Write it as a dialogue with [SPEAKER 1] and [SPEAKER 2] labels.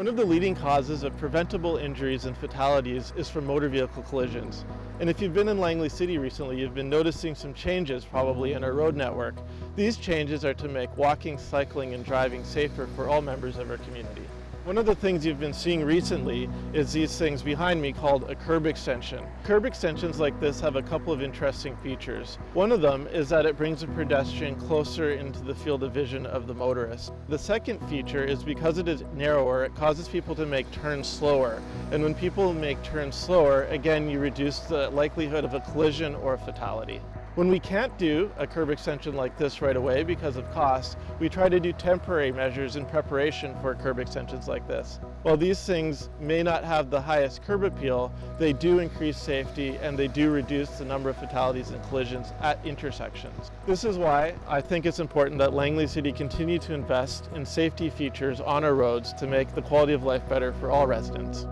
[SPEAKER 1] One of the leading causes of preventable injuries and fatalities is from motor vehicle collisions. And if you've been in Langley City recently, you've been noticing some changes probably in our road network. These changes are to make walking, cycling, and driving safer for all members of our community. One of the things you've been seeing recently is these things behind me called a curb extension. Curb extensions like this have a couple of interesting features. One of them is that it brings a pedestrian closer into the field of vision of the motorist. The second feature is because it is narrower, it causes people to make turns slower. And when people make turns slower, again, you reduce the likelihood of a collision or a fatality. When we can't do a curb extension like this right away because of cost, we try to do temporary measures in preparation for curb extensions like this. While these things may not have the highest curb appeal, they do increase safety and they do reduce the number of fatalities and collisions at intersections. This is why I think it's important that Langley City continue to invest in safety features on our roads to make the quality of life better for all residents.